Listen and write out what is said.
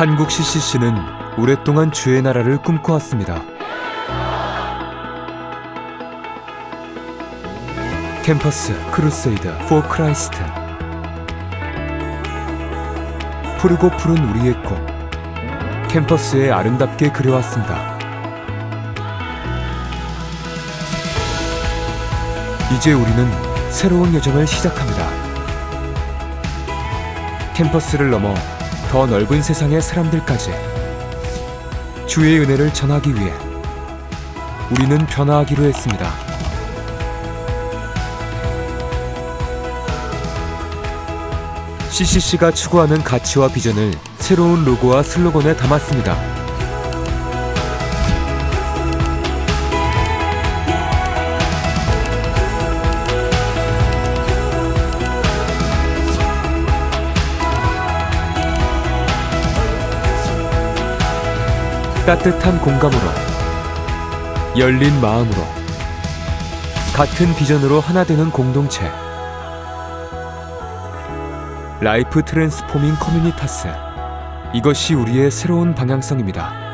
한국 CCC는 오랫동안 주의 나라를 꿈꿔왔습니다. Campus Crusade for Christ 푸르고 푸른 우리의 꿈 캠퍼스에 아름답게 그려왔습니다. 이제 우리는 새로운 여정을 시작합니다. 캠퍼스를 넘어 더 넓은 세상의 사람들까지 주의 은혜를 전하기 위해 우리는 변화하기로 했습니다. CCC가 추구하는 가치와 비전을 새로운 로고와 슬로건에 담았습니다. 따뜻한 공감으로 열린 마음으로 같은 비전으로 하나 되는 공동체 Life Transforming Communitas 이것이 우리의 새로운 방향성입니다.